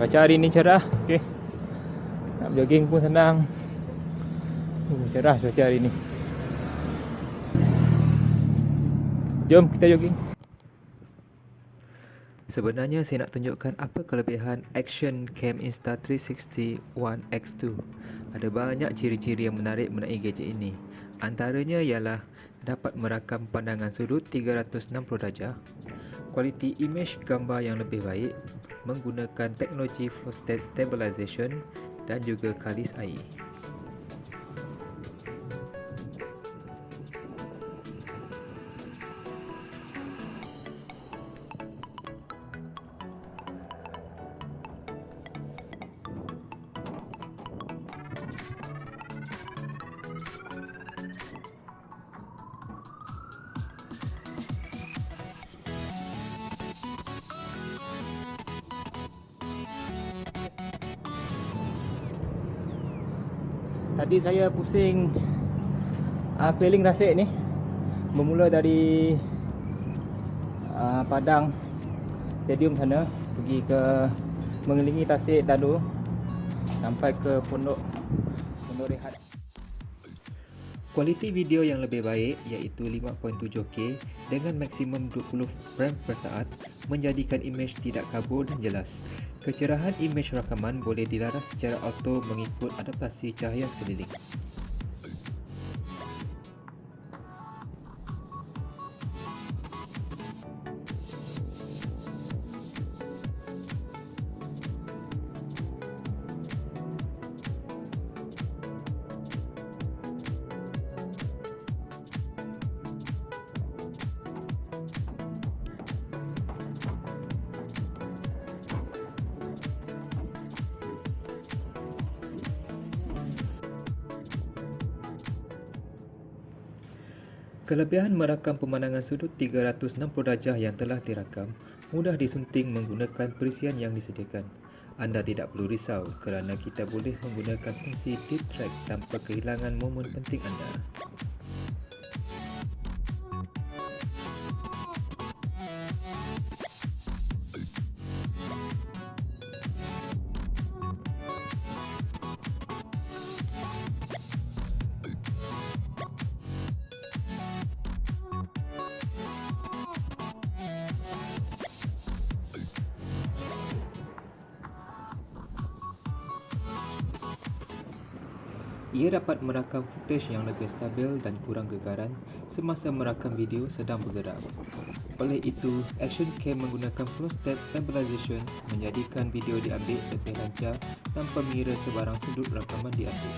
Cuaca hari ni cerah. Okey. Nak jogging pun senang. Uh, cerah cuaca hari ni. Jom kita jogging. Sebenarnya saya nak tunjukkan apa kelebihan Action Cam Insta360 One X2. Ada banyak ciri-ciri yang menarik mengenai gadget ini. Antaranya ialah dapat merakam pandangan sudut 360 darjah, kualiti image gambar yang lebih baik, menggunakan teknologi flow state stabilization dan juga kalis air. Tadi saya pusing uh, Peling Tasik ni. Bermula dari uh, Padang Stadium sana Pergi ke Mengelilingi Tasik Dadu Sampai ke Pondok Pondok Rehat Kualiti video yang lebih baik iaitu 5.7K dengan maksimum 20 frame per saat menjadikan imej tidak kabur dan jelas. Kecerahan imej rakaman boleh dilaras secara auto mengikut adaptasi cahaya sekeliling. Kelebihan merakam pemandangan sudut 360 darjah yang telah dirakam mudah disunting menggunakan perisian yang disediakan. Anda tidak perlu risau kerana kita boleh menggunakan fungsi deep track tanpa kehilangan momen penting anda. Ia dapat merakam footage yang lebih stabil dan kurang gegaran semasa merakam video sedang bergerak. Oleh itu, Action Cam menggunakan Flow State Stabilization menjadikan video diambil lebih lancar tanpa mengira sebarang sudut rakaman diambil.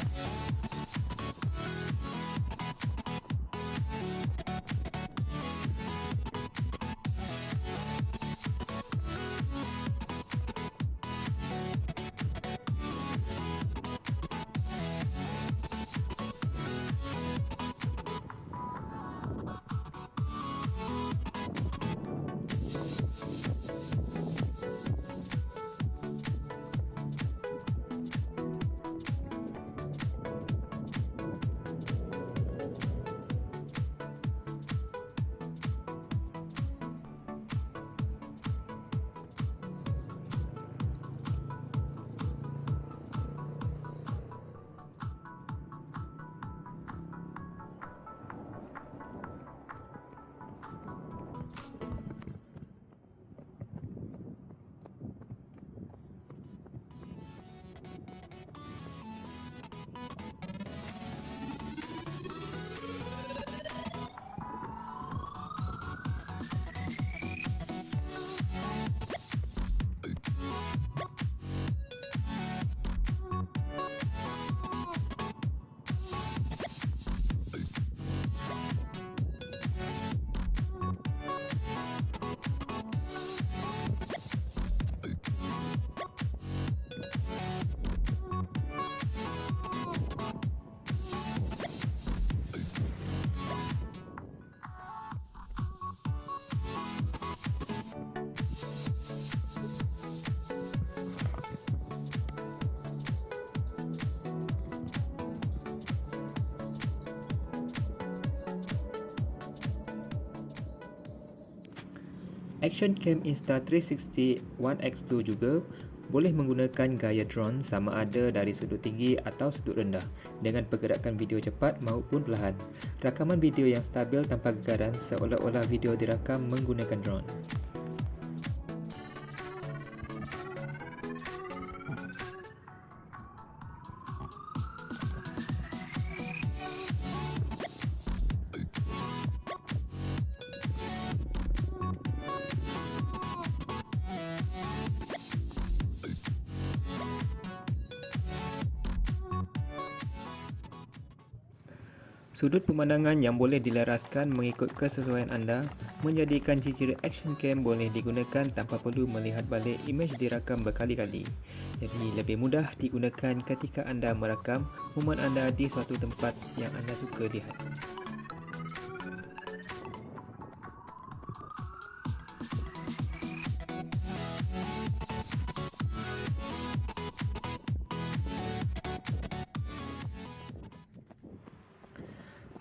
Action Cam Insta360 One X2 juga boleh menggunakan gaya drone sama ada dari sudut tinggi atau sudut rendah dengan pergerakan video cepat maupun perlahan. Rakaman video yang stabil tanpa gegaran seolah-olah video dirakam menggunakan drone. Sudut pemandangan yang boleh dilaraskan mengikut kesesuaian anda menjadikan ciri-ciri action cam boleh digunakan tanpa perlu melihat balik imej dirakam berkali-kali. Jadi lebih mudah digunakan ketika anda merakam momen anda di suatu tempat yang anda suka lihat.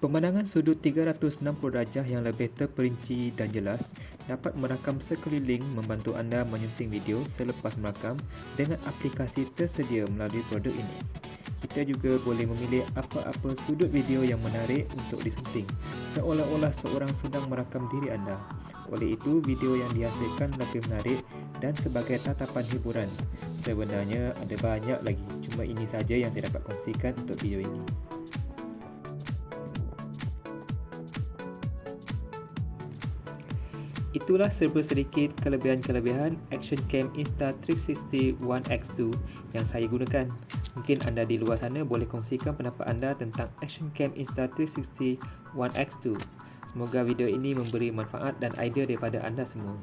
Pemandangan sudut 360 darjah yang lebih terperinci dan jelas dapat merakam sekeliling membantu anda menyunting video selepas merakam dengan aplikasi tersedia melalui produk ini. Kita juga boleh memilih apa-apa sudut video yang menarik untuk disunting seolah-olah seorang sedang merakam diri anda. Oleh itu, video yang dihasilkan lebih menarik dan sebagai tatapan hiburan. Sebenarnya ada banyak lagi, cuma ini saja yang saya dapat kongsikan untuk video ini. Itulah serba sedikit kelebihan-kelebihan Action Cam Insta360 One X2 yang saya gunakan. Mungkin anda di luar sana boleh kongsikan pendapat anda tentang Action Cam Insta360 One X2. Semoga video ini memberi manfaat dan idea daripada anda semua.